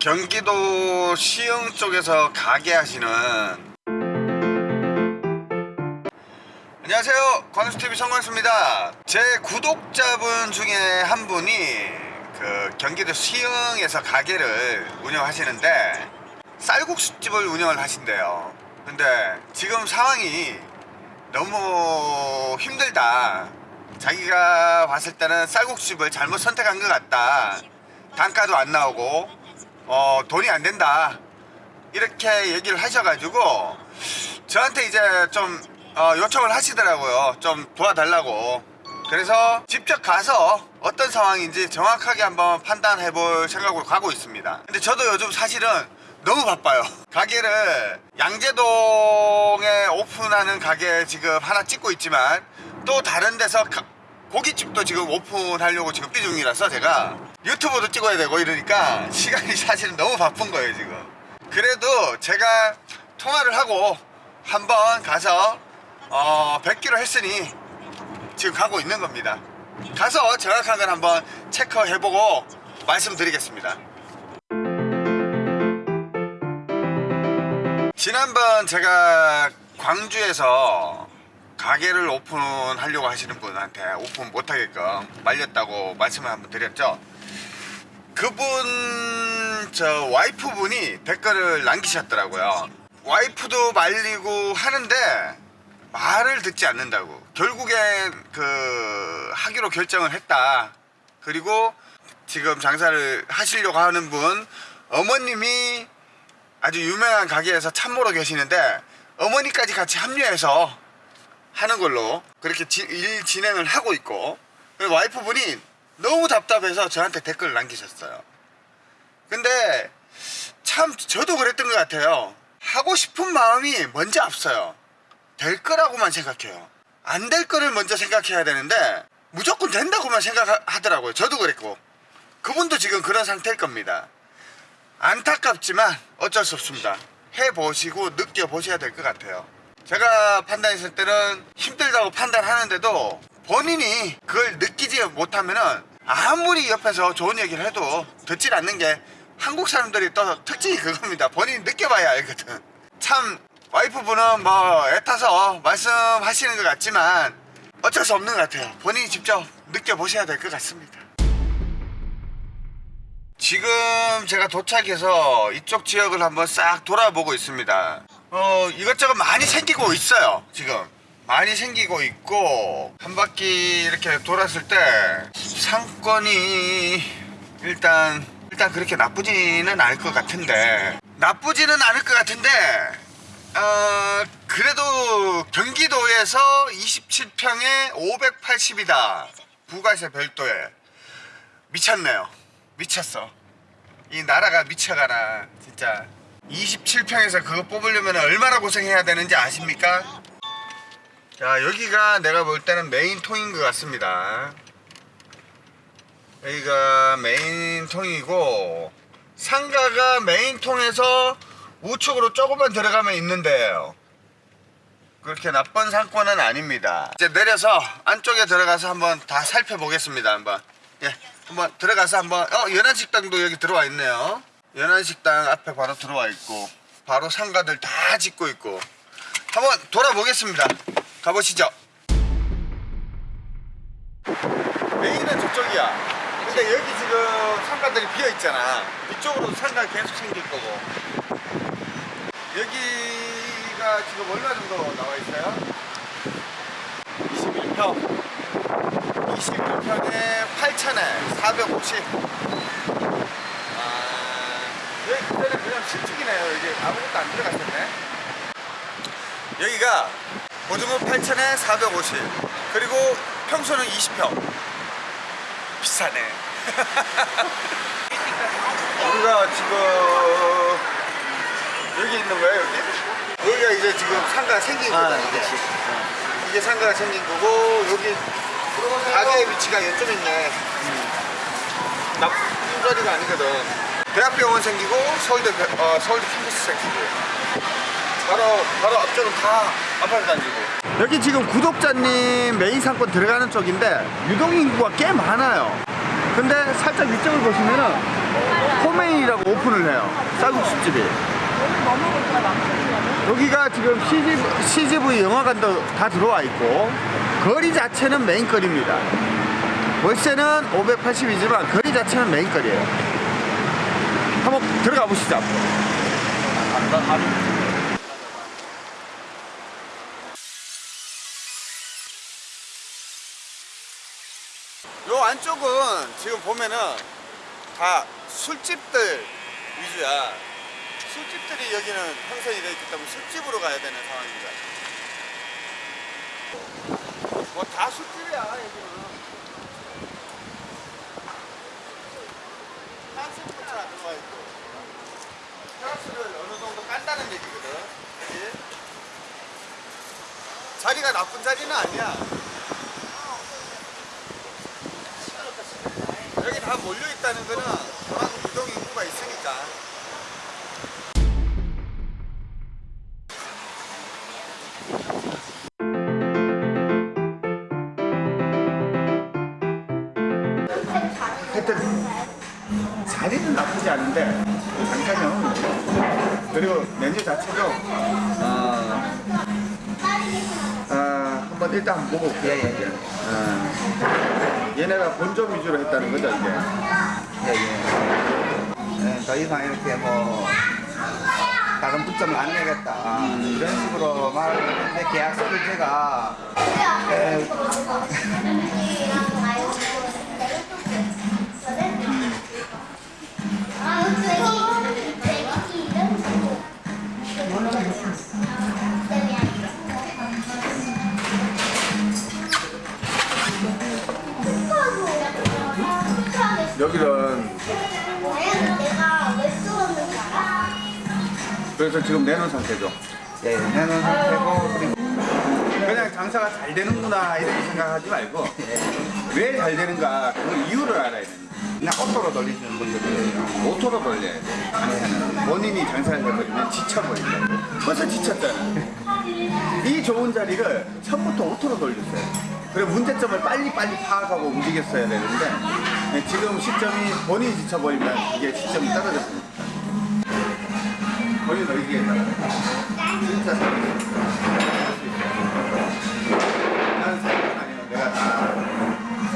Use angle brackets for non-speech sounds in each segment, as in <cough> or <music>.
경기도 시흥 쪽에서 가게 하시는. 안녕하세요. 관우스TV 성광수입니다. 제 구독자분 중에 한 분이 그 경기도 시흥에서 가게를 운영하시는데 쌀국수집을 운영을 하신대요. 근데 지금 상황이 너무 힘들다. 자기가 봤을 때는 쌀국수집을 잘못 선택한 것 같다. 단가도 안 나오고 어, 돈이 안 된다. 이렇게 얘기를 하셔가지고 저한테 이제 좀 어, 요청을 하시더라고요. 좀 도와달라고. 그래서 직접 가서 어떤 상황인지 정확하게 한번 판단해 볼 생각으로 가고 있습니다. 근데 저도 요즘 사실은 너무 바빠요. 가게를 양재동에 오픈하는 가게 지금 하나 찍고 있지만 또 다른 데서 가- 고깃집도 지금 오픈하려고 지금 삐 중이라서 제가 유튜브도 찍어야 되고 이러니까 시간이 사실은 너무 바쁜 거예요 지금. 그래도 제가 통화를 하고 한번 가서 어, 뵙기로 했으니 지금 가고 있는 겁니다. 가서 정확한 건 한번 체크해보고 말씀드리겠습니다. 지난번 제가 광주에서 가게를 오픈하려고 하시는 분한테 오픈 못하게끔 말렸다고 말씀을 한번 드렸죠 그분 저 와이프분이 댓글을 남기셨더라고요. 와이프도 말리고 하는데 말을 듣지 않는다고. 결국엔 그 하기로 결정을 했다. 그리고 지금 장사를 하시려고 하는 분 어머님이 아주 유명한 가게에서 참모로 계시는데 어머니까지 같이 합류해서 하는 걸로 그렇게 지- 일 진행을 하고 있고 그리고 와이프분이 너무 답답해서 저한테 댓글을 남기셨어요. 근데 참 저도 그랬던 것 같아요. 하고 싶은 마음이 먼저 앞서요. 될 거라고만 생각해요. 안 될 거를 먼저 생각해야 되는데 무조건 된다고만 생각하더라고요. 저도 그랬고. 그분도 지금 그런 상태일 겁니다. 안타깝지만 어쩔 수 없습니다. 해보시고 느껴보셔야 될 것 같아요. 제가 판단했을 때는 힘들다고 판단하는데도 본인이 그걸 느끼지 못하면은 아무리 옆에서 좋은 얘기를 해도 듣질 않는 게 한국 사람들이 또 특징이 그겁니다. 본인이 느껴봐야 알거든. 참 와이프분은 뭐 애타서 말씀하시는 것 같지만 어쩔 수 없는 것 같아요. 본인이 직접 느껴보셔야 될 것 같습니다. 지금 제가 도착해서 이쪽 지역을 한번 싹 돌아보고 있습니다. 어 이것저것 많이 생기고 있어요 지금 많이 생기고 있고 한 바퀴 이렇게 돌았을 때 상권이 일단 일단 그렇게 나쁘지는 않을 것 같은데 나쁘지는 않을 것 같은데 어 그래도 경기도에서 27평에 580이다. 부가세 별도에. 미쳤네요. 미쳤어. 이 나라가 미쳐가나 진짜. 27평에서 그거 뽑으려면 얼마나 고생해야 되는지 아십니까? 자 여기가 내가 볼 때는 메인 통인 것 같습니다. 여기가 메인 통이고 상가가 메인 통에서 우측으로 조금만 들어가면 있는데요. 그렇게 나쁜 상권은 아닙니다. 이제 내려서 안쪽에 들어가서 한번 다 살펴보겠습니다 한번. 예 한번 들어가서 한번 어 연안식당도 여기 들어와 있네요. 연안식당 앞에 바로 들어와 있고 바로 상가들 다 짓고 있고. 한번 돌아보겠습니다 가보시죠. 메인은 저쪽이야. 근데 여기 지금 상가들이 비어 있잖아. 이쪽으로 상가 계속 생길 거고. 여기가 지금 얼마 정도 나와 있어요? 21평. 21평에 8천에 450 아, 여기 그때는 그냥 신축이네요. 여기 아무것도 안 들어갔었네. 여기가 보증금 8천에 450 그리고 평수는 20평. 비싸네. <laughs> 우리가 지금 여기 있는 거예요 여기? 여기가 이제 지금 상가가 생긴 아, 거다 그렇지. 이게 상가가 생긴 거고 여기 가게의 위치가 이쪽 있네. 나쁜 자리가 아니거든. 대학병원 생기고 서울대 대- 어, 서울대 캠퍼스 생기고. 바로 바로 앞쪽은 다 아파트 단지고 여기 지금 구독자님 메인 상권 들어가는 쪽인데 유동 인구가 꽤 많아요 근데 살짝 위쪽을 보시면은 포메인이라고 오픈을 해요. 쌀국수집이. 여기가 지금 CGV, CGV 영화관도 다 들어와 있고 거리 자체는 메인거리입니다. 월세는 580이지만 거리 자체는 메인거리예요. 한번 들어가 보시죠. 요 안쪽은 지금 보면은 다 술집들 위주야. 술집들이 여기는 형성이 되어 있기 때문에 술집으로 가야 되는 상황입니다. 뭐 다 술집이야 여기는. 한식부터 안 들어와 있고. 테라스를 어느 정도 깐다는 얘기거든. 자리가 나쁜 자리는 아니야. 여기 다 몰려 있다는 거는 그만큼 유동 인구가 있으니까. 하여튼 자리는 나쁘지 않은데 잠깐요. 그리고 메뉴 자체도 어, 한번 일단 한번 보고 올게요. 예예예. 어, 얘네가 본점 위주로 했다는 거죠 이게. 예예. 네, 더 이상 이렇게 뭐 다른 붙점을 안 내겠다 이런 식으로 말했는데 계약서를 제가 에, 여기는? 그래서 지금 내놓은 상태죠. 예, 내는 상태고 그리고 그냥 장사가 잘 되는구나 이렇게 생각하지 말고 왜 잘 되는가 그 이유를 알아야 됩니다. 그냥 auto로 돌리시는 분들이 auto로 돌려야 돼. 본인이 장사를 해버리면 지쳐버린다고. 벌써 지쳤잖아. 이 좋은 자리를 처음부터 auto로 돌렸어요. 그리고 문제점을 빨리빨리 파악하고 움직였어야 되는데 네, 지금 시점이 본인이 지쳐버리면 이게 시점이 떨어졌습니다. 의기에 따라 진짜. 나는 사람은 아니야. 내가 다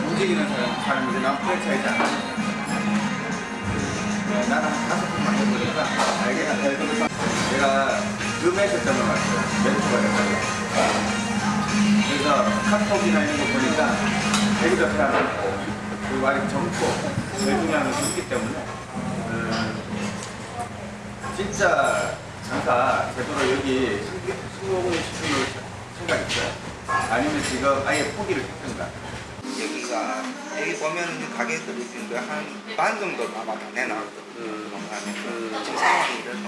움직이는 사람, 사람이지 난 프랜차이즈 안 하는 내가 점을 왔어요. 멘토가 됐어요. 그래서 카톡이나 이런 거 보니까 되게 좋게 하고 그리고 아직 젊고 뇌중량이 좋기 때문에 음, 진짜 장사 제대로 여기 성공을 시키는 생각 있어요? 아니면 지금 아예 포기를 했던가? 여기가 여기 보면 가게들이 지금 한반 정도 아마 다. 농사하면서 지금 상황이 이래서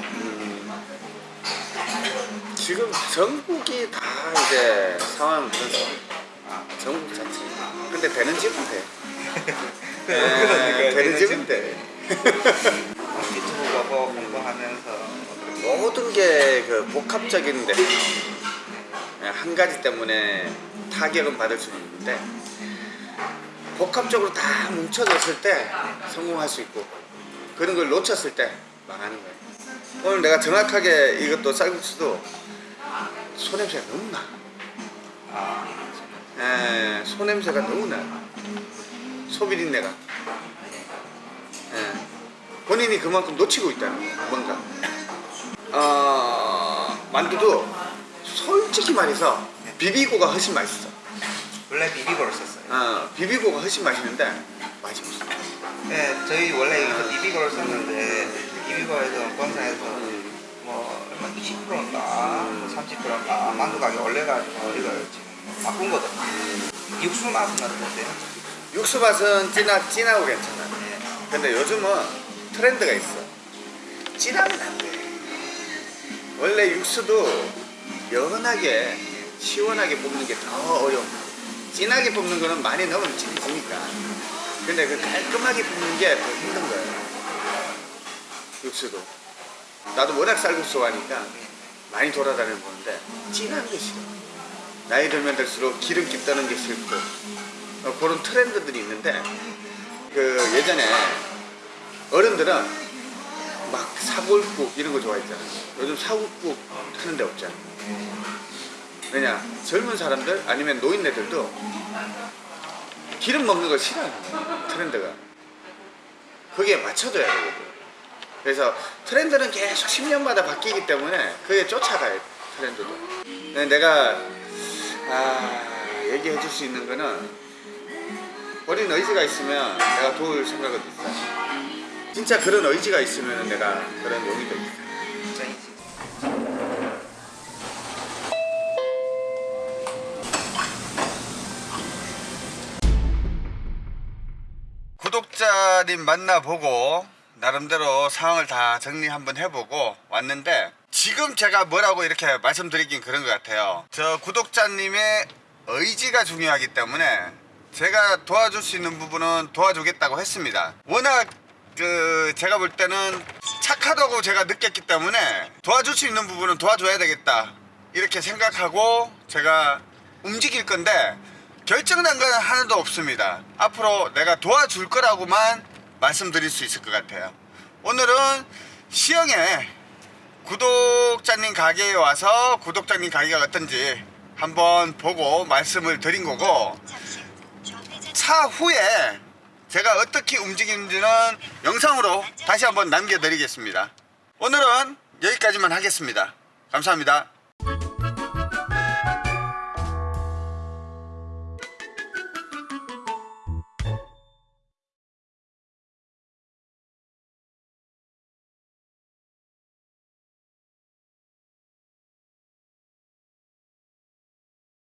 지금 전국이 다 이제 상황은 상황. 아, 전국 자체. 근데 되는 집은 돼. <laughs> 네, 되는 집은 돼. 유튜브 보고 공부하면서 모든 게 그 복합적인데 한 가지 때문에 타격은 받을 수는 있는데 복합적으로 다 뭉쳐졌을 때 성공할 수 있고 그런 걸 놓쳤을 때 망하는 거예요. 오늘 내가 정확하게 이것도 쌀국수도 소냄새가 너무 나. 아, 에, 소냄새가 너무 나. 소비린내가. 예. 본인이 그만큼 놓치고 있다는 거야, 뭔가. 어, 만두도 솔직히 말해서 비비고가 훨씬 맛있어. 원래 비비고를 썼어요. 어, 비비고가 훨씬 맛있는데. 네, 저희 원래 여기서 비비고를 썼는데 비비고에서 본사에서 뭐 얼마 20%인가 30%인가 만두 가격 올려가지고 이걸 지금 바꾼 거거든요. 육수 맛은 어떠세요? 육수 맛은 진하, 진하고 괜찮아. 네. 근데 요즘은 트렌드가 있어. 진하면 안 돼. 원래 육수도 연하게 시원하게 뽑는 게 더 어려워. 진하게 뽑는 거는 많이 넣으면 진해지니까. 근데 그 깔끔하게 뽑는 게 더 힘든 거예요. 육수도. 나도 워낙 쌀국수 좋아하니까 많이 돌아다녀 보는데 진한 게 싫어. 나이 들면 들수록 기름기 떠는 게 싫고 어, 그런 트렌드들이 있는데 그 예전에 어른들은 막 사골국 이런 거 좋아했잖아. 요즘 사골국 하는 데 없잖아. 왜냐 젊은 사람들 아니면 노인네들도 기름 먹는 거 싫어하는 거야, 트렌드가. 거기에 맞춰줘야 되거든. 그래서 트렌드는 계속 10년마다 바뀌기 때문에 그게 쫓아가야 돼, 트렌드도. 내가 아, 얘기해 줄 수 있는 거는 어린 의지가 있으면 내가 도울 생각은 있어. 진짜 그런 의지가 있으면 내가 그런 용의도 있어. 구독자님 만나보고 나름대로 상황을 다 정리 한번 해보고 왔는데 지금 제가 뭐라고 이렇게 말씀드리긴 그런 것 같아요 저 구독자님의 의지가 중요하기 때문에 제가 도와줄 수 있는 부분은 도와주겠다고 했습니다 워낙 그 제가 볼 때는 착하다고 제가 느꼈기 때문에 도와줄 수 있는 부분은 도와줘야 되겠다 이렇게 생각하고 제가 움직일 건데 결정난 건 하나도 없습니다. 앞으로 내가 도와줄 거라고만 말씀드릴 수 있을 것 같아요. 오늘은 시영에 구독자님 가게에 와서 구독자님 가게가 어떤지 한번 보고 말씀을 드린 거고 차후에 제가 어떻게 움직이는지는 영상으로 다시 한번 남겨드리겠습니다. 오늘은 여기까지만 하겠습니다. 감사합니다.